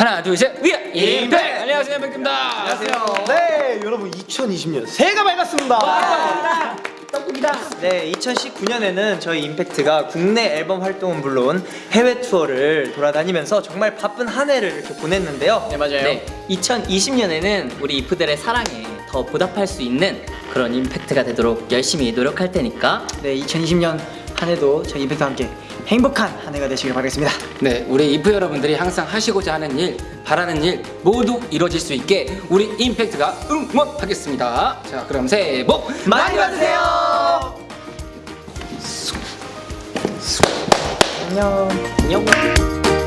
하나 둘셋 위아 임팩! 안녕하세요 임팩트입니다. 안녕하세요. 네, 여러분 2020년 새해가 밝았습니다. 네, 2019년에는 저희 임팩트가 국내 앨범 활동은 물론 해외 투어를 돌아다니면서 정말 바쁜 한 해를 이렇게 보냈는데요. 네 맞아요. 네, 2020년에는 우리 이프들의 사랑에 더 보답할 수 있는 그런 임팩트가 되도록 열심히 노력할 테니까. 네, 2020년 한 해도 저희 임팩트와 함께 행복한 한 해가 되시길 바라겠습니다. 네 우리 이프 여러분들이 항상 하시고자 하는 일 바라는 일 모두 이루어질 수 있게 우리 임팩트가 응원하겠습니다 자 그럼 새해 복 많이 받으세요. 안녕. 안녕